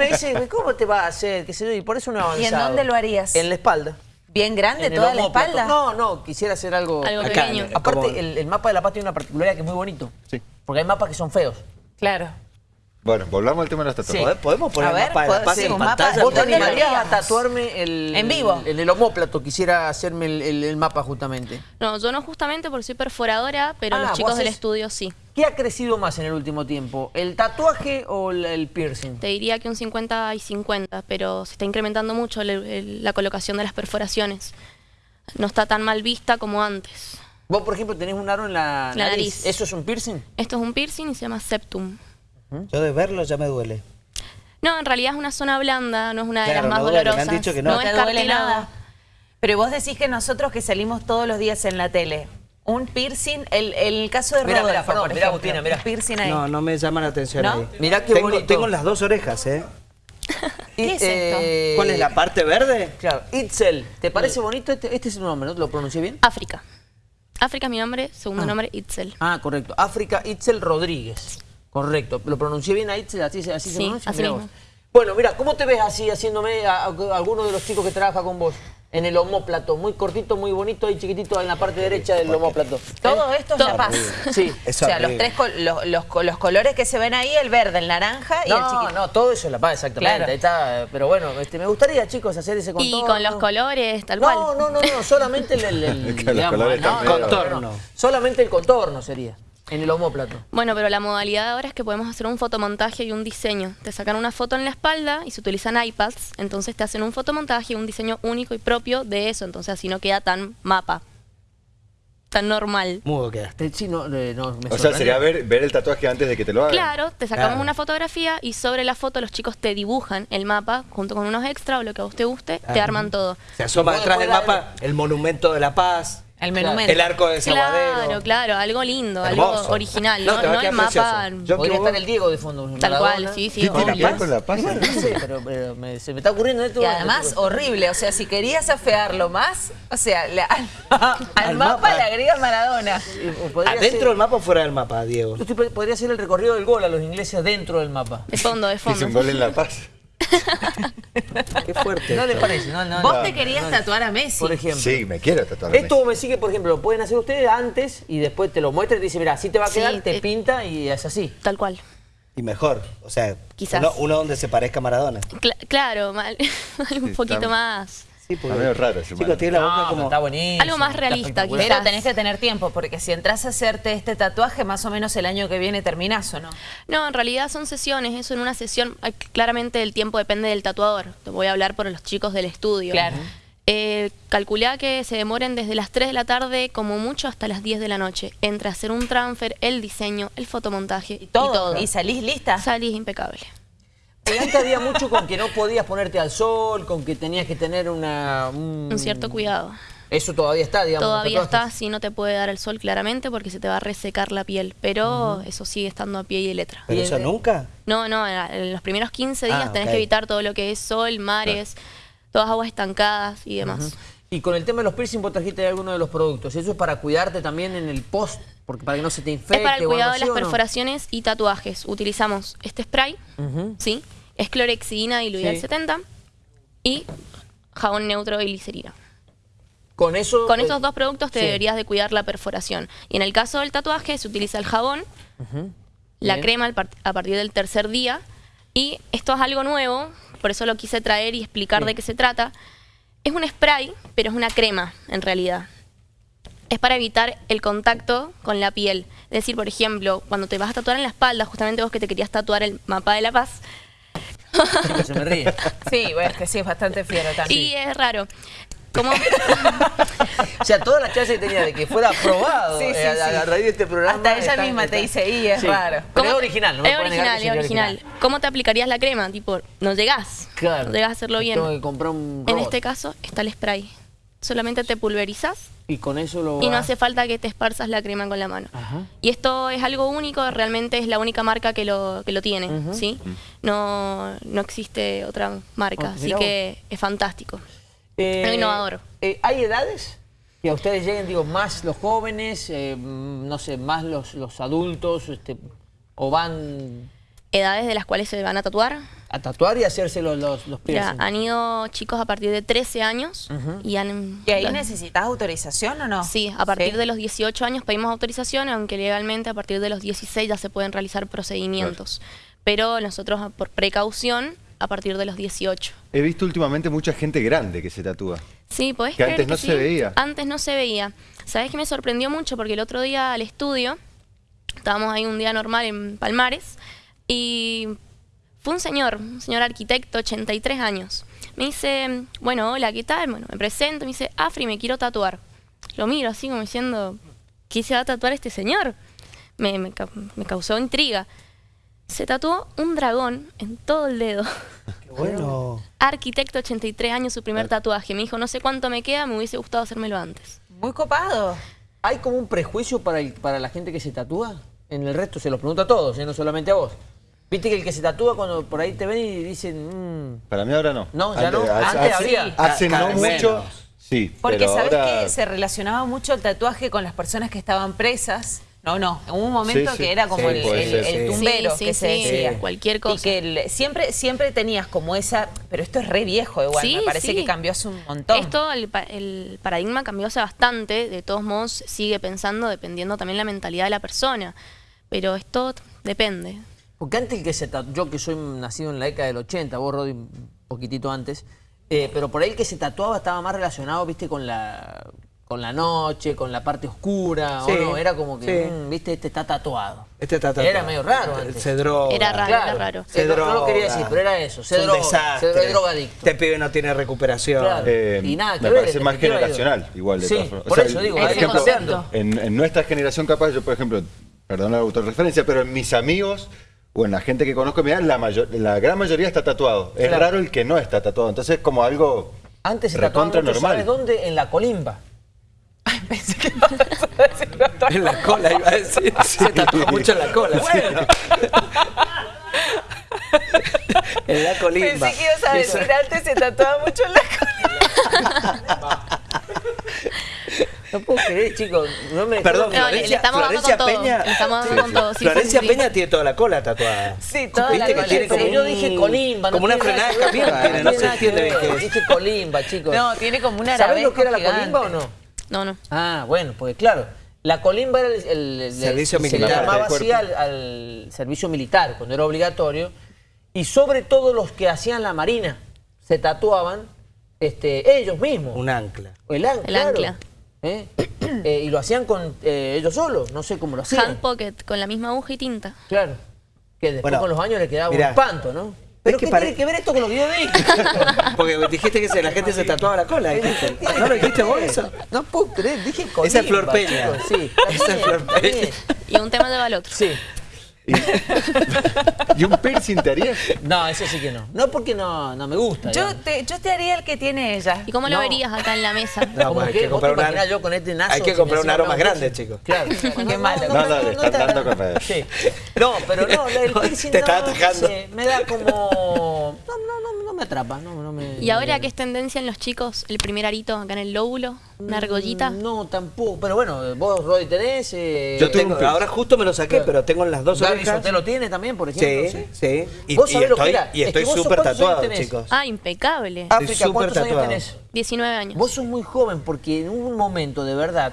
me dice, ¿cómo te va a hacer? ¿Qué sé yo? Y por eso no he avanzado. ¿Y en dónde lo harías? En la espalda. ¿Bien grande toda la espalda? No, no, quisiera hacer algo... Algo acá. pequeño. Aparte, el, el mapa de La Paz tiene una particularidad que es muy bonito. Sí. Porque hay mapas que son feos. Claro. Bueno, volvamos al tema de las tatuajes. Sí. ¿Podés- ¿Podemos poner A ver, el mapa de la ¿puedo- paz sí, en un mapa? pantalla? ¿Vos te ¿Dónde lo animarías a tatuarme el... En vivo. En el homóplato, quisiera hacerme el, el- el mapa justamente. No, yo no justamente porque soy perforadora, pero Ah, los chicos del estudio sí. ¿Qué ha crecido más en el último tiempo? ¿El tatuaje o el, el piercing? Te diría que un 50 y 50, pero se está incrementando mucho el- el- la colocación de las perforaciones. No está tan mal vista como antes. Vos, por ejemplo, tenés un aro en la, La nariz. nariz. ¿Eso es un piercing? Esto es un piercing y se llama septum. Yo de verlo ya me duele. No, en realidad es una zona blanda, no es una de Claro, las más no duele, me han dolorosas. dicho que no. No es te duele nada. Pero vos decís que nosotros que salimos todos los días en la tele, un piercing, el, el caso de Mirá, Rodolfo, mirá, perdón, por mirá, ejemplo, Agustina, mirá. un piercing ahí. No, no me llama la atención ¿No? ahí. Mirá qué tengo, bonito. Tengo las dos orejas, ¿eh? ¿Qué es esto? eh, ¿Cuál es la parte verde? Claro, Itzel. ¿Te parece bonito? Este, este es su nombre, ¿no? ¿Lo pronuncié bien? África. África es mi nombre, segundo nombre Itzel. Ah, correcto. África Itzel Rodríguez. Correcto. ¿Lo pronuncié bien a Itzel? ¿Así, se- así se pronuncia? así mismo. Bueno, mira, ¿cómo te ves así haciéndome a, a- a alguno de los chicos que trabaja con vos? En el homóplato, muy cortito, muy bonito y chiquitito en la parte derecha del homóplato. Todo esto es. La Paz. Sí. O sea, los tres col- los, los, los colores que se ven ahí, el verde, el naranja y el No, chiquito. no, todo eso es La Paz, exactamente. Claro. Ahí está. Pero bueno, este, me gustaría, chicos, hacer ese Y contorno. con los colores, tal no, cual. No, no, no, solamente el, el- el- digamos, no, no, no, no, Contorno. Solamente el contorno sería, en el homóplato. Bueno, pero la modalidad ahora es que podemos hacer un fotomontaje y un diseño. Te sacan una foto en la espalda y se utilizan iPads, entonces te hacen un fotomontaje y un diseño único y propio de eso, entonces así no queda tan mapa, tan normal. Mudo quedaste. Sí, no, eh, no, me O sea, sería ver, ver el tatuaje antes de que te lo hagan. Claro, te sacamos Claro. una fotografía y sobre la foto los chicos te dibujan el mapa junto con unos extras o lo que a vos te guste, te arman todo. Se asoma detrás del mapa el monumento de la paz, El monumento. el arco de Saguadero. Claro, claro, algo lindo, Hermoso. algo original, No, no, no el mapa. Yo- Podría estar el Diego de fondo. tal Maradona. cual, sí, sí, ¿Qué ver con la paz? No sé, pero, pero me- se me está ocurriendo esto. Y además, horrible. O sea, si querías afearlo más, o sea, le- al, al Al mapa, mapa. le agregas Maradona. ¿Adentro del mapa o fuera del mapa, Diego? Usted podría hacer el recorrido del gol a los ingleses dentro del mapa. De fondo, de Hice un fondo. gol en La Paz. Qué fuerte. ¿No le parece? No, no, Vos no. te querías tatuar a Messi. Por ejemplo. Sí, me quiero tatuar. Esto me sigue, por ejemplo, lo pueden hacer ustedes antes y después te lo muestra y te dice, mira, así te va a Sí, quedar, te eh. pinta y es así. Tal cual. Y mejor, o sea, Quizás. Uno, uno donde se parezca a Maradona. Cla- claro, mal- un Sí, poquito está- más. Sí, Está medio raro Chicos, tiene la boca No, como... está buenísimo. Algo más realista, espectacular. Pero quizás. tenés que tener tiempo, porque si entras a hacerte este tatuaje, más o menos el año que viene terminás, ¿o no? No, en realidad son sesiones, eso en una sesión, claramente el tiempo depende del tatuador. Te voy a hablar por los chicos del estudio. Claro. Eh, calculá que se demoren desde las 3 de la tarde como mucho hasta las 10 de la noche. Entre hacer un transfer, el diseño, el fotomontaje y Todo. todo. ¿Y salís lista? Salís impecable. Antes había mucho con que no podías ponerte al sol, con que tenías que tener una... Un cierto cuidado. Eso todavía está, digamos. Todavía está, sí, no te puede dar el sol claramente porque se te va a resecar la piel, pero eso sigue estando a pie y de letra. ¿Pero eso nunca? No, no, en los primeros 15 días Ah, tenés que evitar todo lo que es sol, mares, todas aguas estancadas y demás. Y con el tema de los piercing, vos trajiste alguno de los productos. ¿Eso es para cuidarte también en el post? Porque para que no se te infecte Es para el cuidado de las perforaciones y tatuajes. Utilizamos este spray. ¿sí? Es clorexidina diluida Sí. al 70 y jabón neutro y glicerina. Con eso... Con eh, estos dos productos te sí. deberías de cuidar la perforación. Y en el caso del tatuaje se utiliza el jabón, la Bien. crema par- a partir del tercer día. Y esto es algo nuevo, por eso lo quise traer y explicar de qué se trata. Es un spray, pero es una crema en realidad. Es para evitar el contacto con la piel. Es decir, por ejemplo, cuando te vas a tatuar en la espalda, justamente vos que te querías tatuar el mapa de la paz, se me ríe. Sí, bueno, es que sí, es bastante fiero también. y es raro. Como, O sea, toda la chance que tenía de que fuera aprobado Sí, sí, eh, a, sí. a raíz de este programa. Hasta ella misma te dice, y es Sí. raro. Pero es ¿Cómo- original, ¿no? Es original, es original. ¿Cómo te aplicarías la crema? Tipo, no llegás. Claro. No llegás a hacerlo bien. Tengo que comprar un En este caso está el spray. Solamente te pulverizas Y con eso lo y no hace falta que te esparzas la crema con la mano. Ajá. Y esto es algo único, realmente es la única marca que lo, que lo tiene, ¿sí? No, no existe otra marca, Oh, así que es fantástico. Eh, innovador. eh, ¿Hay edades? Que a ustedes lleguen, digo, más los jóvenes, eh, no sé, más los, los adultos, este, o van... edades de las cuales se van a tatuar. A tatuar y hacerse los, los, han ido chicos a partir de 13 años y han... ¿Y ahí los- necesitas autorización o no? Sí, a partir Sí. de los 18 años pedimos autorización, aunque legalmente a partir de los 16 ya se pueden realizar procedimientos. Pero nosotros, por precaución, a partir de los 18. He visto últimamente mucha gente grande que se tatúa. Sí, podés Que creer antes no sí? se veía. Antes no se veía. ¿Sabes que me sorprendió mucho? Porque el otro día al estudio, estábamos ahí un día normal en Palmares, y fue un señor, un señor arquitecto, 83 años. Me dice, bueno, hola, ¿qué tal? Bueno, me presento, me dice, Afri, me quiero tatuar. Lo miro así como diciendo, ¿qué se va a tatuar este señor? Me, me me causó intriga. Se tatuó un dragón en todo el dedo. Qué bueno. Arquitecto, 83 años, su primer tatuaje. Me dijo, no sé cuánto me queda, me hubiese gustado hacérmelo antes. Muy copado. ¿Hay como un prejuicio para, el- para la gente que se tatúa? En el resto se los pregunto a todos, ¿eh? no solamente a vos. Viste que el que se tatúa cuando por ahí te ven y dicen, mm, Para mí ahora no. no, ya no, hace- antes hace- había. Hace no mucho. menos. Sí, Porque sabes ahora... que se relacionaba mucho el tatuaje con las personas que estaban presas. No, no. Hubo un momento Sí, sí. que era como Sí, el, el- el sí. tumbero Sí, sí, que se sí, decía. cualquier Y cosa. que el- siempre, siempre tenías como esa. Pero esto es re viejo igual. Sí, me parece sí. que cambió hace un montón. Esto, el, pa- el paradigma cambió hace bastante, de todos modos sigue pensando dependiendo también la mentalidad de la persona, pero esto depende. Porque antes el que se tatuó, yo que soy nacido en la década del 80, vos Rodi un poquitito antes, eh, pero por ahí el que se tatuaba estaba más relacionado, viste, con la con la noche, con la parte oscura, Sí, o no, era como que, sí. mm, viste, este está tatuado. Este está tatuado. Era medio raro antes. Se droga. Era raro. Claro, raro. Se Se no, no lo quería droga. decir, pero era eso, se Es droga, desastre. se drogadicto. Este pibe no tiene recuperación. Claro. Eh, Y nada que me ver, parece más generacional, igual de Sí, todas formas. por eso digo, por ejemplo, en, en nuestra generación capaz, yo por ejemplo, perdón la autorreferencia, pero en mis amigos o en la gente que conozco, mirá, la, mayor, la gran mayoría está tatuado. Es raro el que no está tatuado. Entonces es como algo Antes se tatuaba normal. ¿sabes dónde? En la colimba. Pensé que ibas a decir otra En la cola iba a decir. Se tatuó mucho en la cola. sí. en la colimba. Pensé que ibas a Eso- decir antes se tatuaba mucho en la cola. No puedo creer, chicos. No me Perdón, No, le- le Florencia, estamos Florencia con todo. Peña. Le estamos dando con todo, sí, Florencia sí, sí. Peña tiene toda la cola tatuada. Sí, toda ¿Viste la que cola. tiene como yo dije colimba. no como una tiene nada frenada de tiene, no se entiende bien qué es. Dije colimba, chicos. No, tiene como una ¿Sabés lo que era la colimba o no? No, no. Ah, bueno, porque claro, la colimba era el, el- el- Servicio se militar. le llamaba así al, al servicio militar, cuando era obligatorio, y sobre todo los que hacían la marina se tatuaban este, ellos mismos. Un ancla. El, an- El claro. ancla. ¿Eh? Eh, y lo hacían con eh, ellos solos, no sé cómo lo hacían. Hand pocket con la misma aguja y tinta. Claro. Que después Bueno, con los años le quedaba mirá. un espanto, ¿no? ¿Pero que qué pare- tiene que ver esto con lo que yo dije? Porque dijiste que la gente se tatuaba la cola. dijiste. ¿No lo dijiste vos eso? No puedo creer, dije colimba. Esa es Flor Peña. Sí, Esa es Flor Peña. Y un tema lleva al otro. Sí. ¿Y un piercing te harías? No, eso sí que no. No porque no, no me gusta. Yo digamos. te, yo te haría el que tiene ella. ¿Y cómo lo No. verías acá en la mesa? No, ¿Cómo pues hay que ¿Vos comprar te un aro- yo con este naso Hay que comprar un aro más grande, chicos. Claro. Qué malo. No, dale, estás dando con Sí. No, pero no, el piercing Te no, no atajando. sé, me da como... No, no, no, no me atrapa, no, no me... ¿Y ahora qué es tendencia en los chicos? El primer arito acá en el lóbulo, una argollita. No, tampoco. Pero bueno, vos, Rodi, tenés... Eh, Yo tengo ahora justo me lo saqué, pero tengo en las dos Gaby orejas. Sotelo tiene también, por ejemplo. Sí, sí. Y, ¿Vos y sabés lo que estoy, era? y Es que estoy vos sos- súper ¿cuántos años tatuado, tenés? chicos. Ah, impecable. África, ¿cuántos años tatuado. tenés? 19 años. Vos sos muy joven porque en un momento de verdad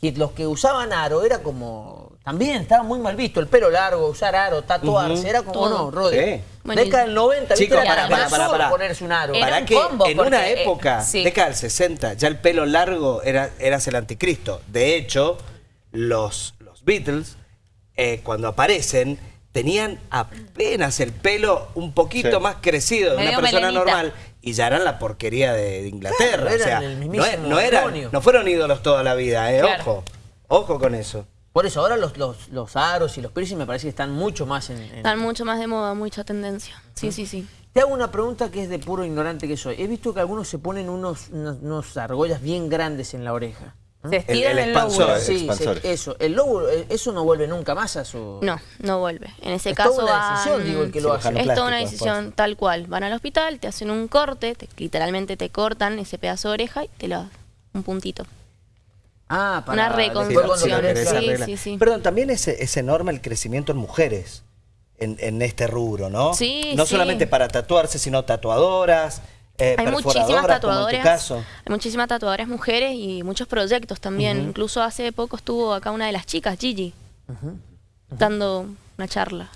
que los que usaban aro era como también estaba muy mal visto el pelo largo, usar aro, tatuarse, era como Todo. no, Rodi. Sí. Bueno, Década del 90, ¿viste? Chicos, Era para, más para, para, solo para. ponerse un aro. Para que combo, en porque, una eh, época, sí. década del 60, ya el pelo largo era, eras el anticristo. De hecho, los, los Beatles, eh, cuando aparecen, tenían apenas el pelo un poquito Sí. más crecido de una persona melenita. normal y ya eran la porquería de, Inglaterra. Claro, o sea, eran el no, eran, no fueron ídolos toda la vida, eh, Claro. ojo. Ojo con eso. Por eso ahora los, los, los aros y los piercing me parece que están mucho más en... en- Están mucho más de moda, mucha tendencia. Sí, sí, sí. Te hago una pregunta que es de puro ignorante que soy. He visto que algunos se ponen unos, unos, unos argollas bien grandes en la oreja. Se estiran El- el, el lóbulo. Sí, se- eso. El lóbulo, eh, eso no vuelve nunca más a su... No, no vuelve. En ese Es toda caso una van- decisión, digo, el que lo hace. Es toda una decisión tal cual. Van al hospital, te hacen un corte, te- literalmente te cortan ese pedazo de oreja y te lo un puntito. Ah, Una después cuando reconstrucción. Sí, sí, sí. Perdón, también es, es enorme el crecimiento en mujeres. en, en este rubro, ¿no? Sí, No sí. solamente para tatuarse, sino tatuadoras, eh, Hay muchísimas tatuadoras, caso. hay muchísimas tatuadoras mujeres y muchos proyectos también. Incluso hace poco estuvo acá una de las chicas, Gigi, dando una charla.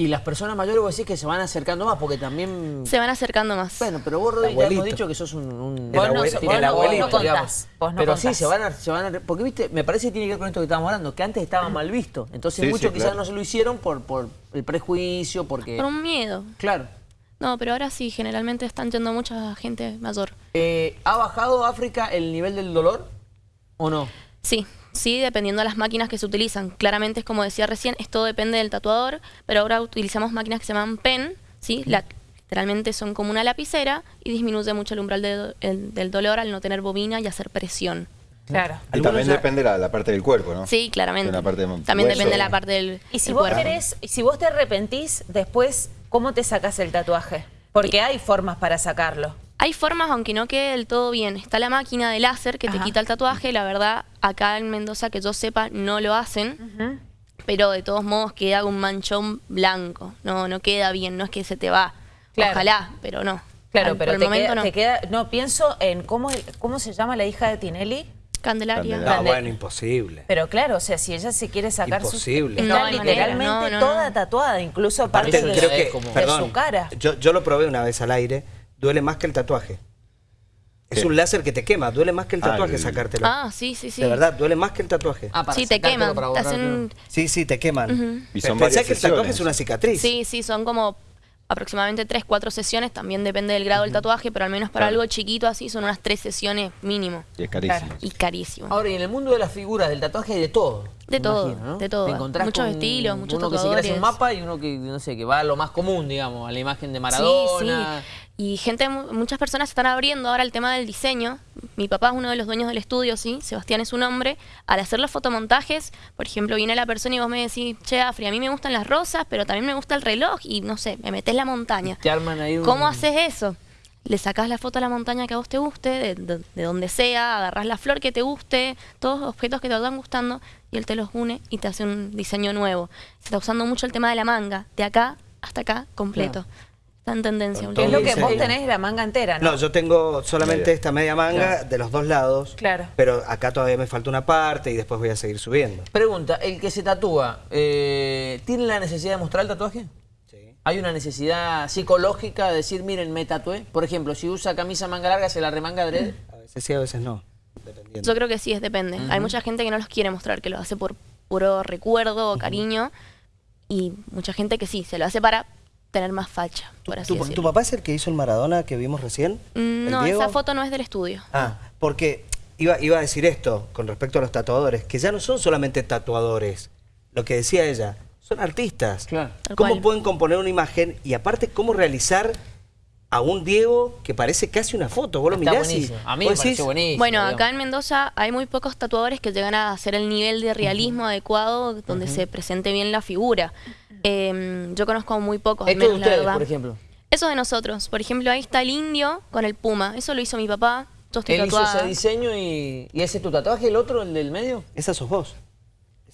Y las personas mayores vos decís que se van acercando más porque también... Se van acercando más. Bueno, pero vos, Rodri, ya hemos dicho que sos un... un El Vos no, abuelo- vos tiene el no- vos abuelito, no contás. digamos. Vos no pero sí, se van, a, se van a... Porque, viste, me parece que tiene que ver con esto que estábamos hablando, que antes estaba mal visto. Entonces Sí, muchos sí, quizás claro. no se lo hicieron por, por el prejuicio, porque... Por un miedo. Claro. No, pero ahora sí, generalmente están yendo mucha gente mayor. Eh, ¿Ha bajado África el nivel del dolor o no? Sí, sí, dependiendo de las máquinas que se utilizan. Claramente es como decía recién, esto depende del tatuador, pero ahora utilizamos máquinas que se llaman PEN, ¿sí? La- literalmente son como una lapicera y disminuye mucho el umbral de do- el- del dolor al no tener bobina y hacer presión. Claro. Y también ya- depende la, la parte del cuerpo, ¿no? Sí, claramente. De la parte de También hueso. depende de la parte del, Y si vos cuerpo. querés, y si vos te arrepentís, después, ¿cómo te sacás el tatuaje? Porque hay formas para sacarlo. Hay formas, aunque no quede del todo bien. Está la máquina de láser que te quita el tatuaje. La verdad, acá en Mendoza, que yo sepa, no lo hacen. Pero de todos modos queda un manchón blanco. No, no queda bien. No es que se te va. Claro. Ojalá, pero no. Claro, Al- pero por el te, momento queda, no. te queda- No, pienso en cómo, cómo se llama la hija de Tinelli. Candelaria. Candelaria. No, Grande. bueno, imposible. Pero claro, o sea, si ella se quiere sacar Imposible. su... No, Está literalmente no, no. toda tatuada, incluso Aparte, parte de, Aparte creo de- que, es como- de perdón, su cara. Yo, yo lo probé una vez al aire, duele más que el tatuaje. Es un láser que te quema, duele más que el Ah, tatuaje el- sacártelo. Ah, sí, sí, sí. De verdad, duele más que el tatuaje. Ah, para sí, te queman. para Te hacen... Sí, sí, te queman. Y son Pensá varias que el tatuaje es una cicatriz. Sí, sí, son como aproximadamente 3, 4 sesiones. También depende del grado del tatuaje, pero al menos para Claro. algo chiquito así son unas 3 sesiones mínimo. Y es carísimo. Y carísimo. Ahora, y en el mundo de las figuras, del tatuaje hay de todo. De todo, imagino, ¿no? de todo. Te Muchos con estilos, muchos Uno que se hacer un mapa y uno que, no sé, que va a lo más común, digamos, a la imagen de Sí, Maradona. sí. Y gente, mu- muchas personas están abriendo ahora el tema del diseño. Mi papá es uno de los dueños del estudio, sí, Sebastián es su nombre. Al hacer los fotomontajes, por ejemplo, viene la persona y vos me decís, che, Afri, a mí me gustan las rosas, pero también me gusta el reloj y no sé, me metés la montaña. Te arman ahí un... ¿Cómo haces eso? Le sacás la foto a la montaña que a vos te guste, de, de- de donde sea, agarrás la flor que te guste, todos los objetos que te van gustando, y él te los une y te hace un diseño nuevo. Se está usando mucho el tema de la manga, de acá hasta acá, completo. Está en tendencia. Es lo que vos tenés la manga entera, ¿no? No, yo tengo solamente Media. esta media manga de los dos lados. Claro. Pero acá todavía me falta una parte y después voy a seguir subiendo. Pregunta, ¿el que se tatúa, eh, ¿tiene la necesidad de mostrar el tatuaje? ¿Hay una necesidad psicológica de decir, miren, me tatué? Por ejemplo, si usa camisa manga larga, ¿se la remanga adrede? A veces sí, a veces no. Dependiendo. Yo creo que sí, es depende. Hay mucha gente que no los quiere mostrar, que lo hace por puro recuerdo o cariño, y mucha gente que sí, se lo hace para tener más facha, por así ¿Tu, tu decirlo. papá es el que hizo el Maradona que vimos recién? Mm, ¿El No, Diego? esa foto no es del estudio. Ah, porque iba, iba a decir esto con respecto a los tatuadores, que ya no son solamente tatuadores, lo que decía ella, son artistas. Claro. ¿Cómo cual. pueden componer una imagen y aparte cómo realizar a un Diego que parece casi una foto? Vos lo Está mirás y. A mí me decís, buenísimo. Bueno, digamos. acá en Mendoza hay muy pocos tatuadores que llegan a hacer el nivel de realismo adecuado donde se presente bien la figura. Eh, yo conozco muy pocos, Esto de ustedes, verdad. por ejemplo. Eso de nosotros. Por ejemplo, ahí está el indio con el puma. Eso lo hizo mi papá. Yo estoy Él hizo tatuada. ese diseño y, y ese es tu tatuaje, el otro, el del medio. Esa sos vos.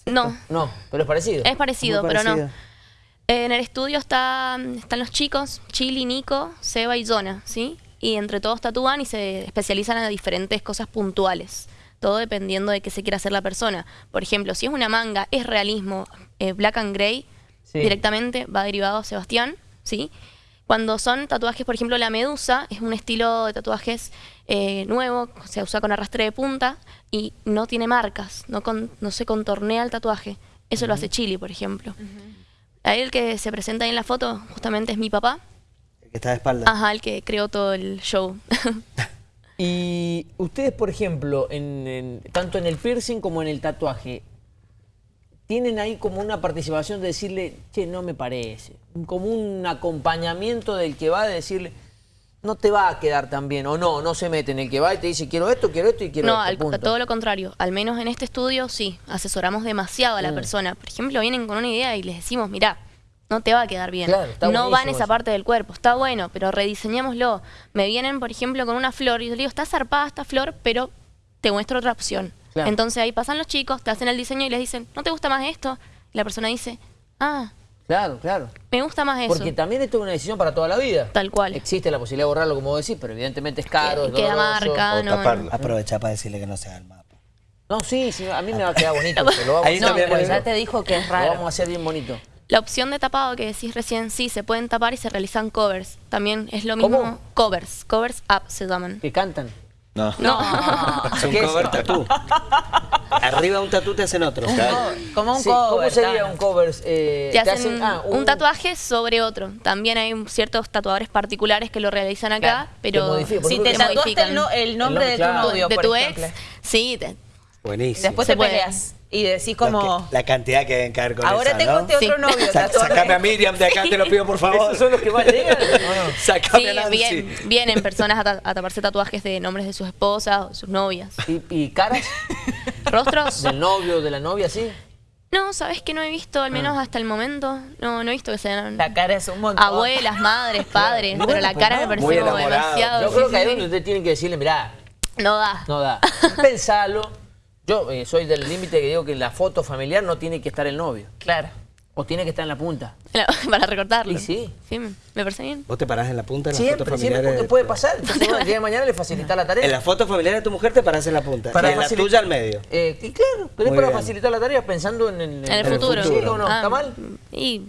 No, No, pero es parecido. es parecido, Muy pero no. parecida. En el estudio está, están los chicos, Chili, Nico, Seba y Zona, ¿sí? Y entre todos tatúan y se especializan en diferentes cosas puntuales. Todo dependiendo de qué se quiera hacer la persona. Por ejemplo, si es una manga, es realismo, eh, black and gray, Sí. directamente va derivado a Sebastián, ¿sí? Cuando son tatuajes, por ejemplo, la medusa es un estilo de tatuajes eh, nuevo, se usa con arrastre de punta y no tiene marcas, no, con- no se contornea el tatuaje. Eso lo hace Chili, por ejemplo. Ahí el que se presenta ahí en la foto justamente es mi papá. El que está de espalda. Ajá, el que creó todo el show. Y ustedes, por ejemplo, en, en- tanto en el piercing como en el tatuaje, tienen ahí como una participación de decirle, che, no me parece. Como un acompañamiento del que va de decirle, no te va a quedar tan bien. O no, no se mete en el que va y te dice, quiero esto, quiero esto y quiero no, esto. punto. todo lo contrario. Al menos en este estudio sí, asesoramos demasiado a Mm. la persona. Por ejemplo, vienen con una idea y les decimos, mira, no te va a quedar bien. Claro, no va en esa eso. parte del cuerpo. Está bueno, pero rediseñémoslo. Me vienen, por ejemplo, con una flor y yo le digo, está zarpada esta flor, pero te muestro otra opción. Claro. Entonces ahí pasan los chicos, te hacen el diseño y les dicen, ¿no te gusta más esto? Y la persona dice, ah, Claro, claro. Me gusta más eso. Porque también esto es una decisión para toda la vida. Tal cual. Existe la posibilidad de borrarlo, como vos decís, pero evidentemente es caro, Que- es queda doloroso. marca, O no, taparlo. Aprovecha para decirle que no se haga el mapa. No, sí, sí, a mí me va a quedar bonito. se lo vamos, Ahí a No, también pues puede ya te dijo que es lo vamos a raro. hacer bien bonito. La opción de tapado que decís recién, sí, se pueden tapar y se realizan covers. También es lo mismo. ¿Cómo? Covers. Covers up se llaman. Que cantan. No. No. Es un ¿Qué es? cover tatú. Arriba de un tatú te hacen otro. Como un Sí, cover. ¿Cómo sería claro. un cover? Eh, Te hacen ah, un tatuaje sobre otro. También hay un- ciertos tatuadores particulares que lo realizan acá, Claro, pero te Si te que- tatuaste el, no- el nombre El de tu claro. novio, de por tu ejemplo. ex. Sí, te- Buenísimo. Después te puede. peleas y decís como... que- la cantidad que deben caer con Ahora esa, tengo ¿no? este otro Sí. novio Sa-. Sacame a Miriam de acá, te lo pido por favor. ¿Esos son los que más llegan? ¿o no? Sacame sí, a Nancy. bien, vienen personas a, ta- a taparse tatuajes de nombres de sus esposas o sus novias. ¿Y, y caras ¿Rostros? del novio, de la novia, sí? No, ¿sabes que no he visto, al menos hasta el momento? No, no he visto que sean La cara es un montón. abuelas, madres, padres, pero la cara me parece demasiado. Yo sí, creo sí, que ahí es sí. donde usted tiene que decirle, mirá, No da. no da. Pensalo. Yo eh, soy del límite que digo que en la foto familiar no tiene que estar el novio. Claro. O tiene que estar en la punta. Para recortarlo. Y sí. Sí, me parece bien. ¿Vos te parás en la punta de la Siempre, foto siempre, familiar? porque puede pasar. Entonces, el día de mañana le facilita la tarea. En la foto familiar de tu mujer te parás en la punta. Para y en la tuya al medio. Eh, y claro, pero es para bien. facilitar la tarea pensando en, en- En el en futuro. Sí, o no, Ah, ¿está mal? Y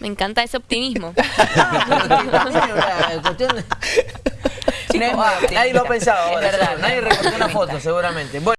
me encanta ese optimismo. Cuestión Ah, nadie lo ha pensado Es ahora, verdad. Nadie recortó una foto, seguramente. Bueno.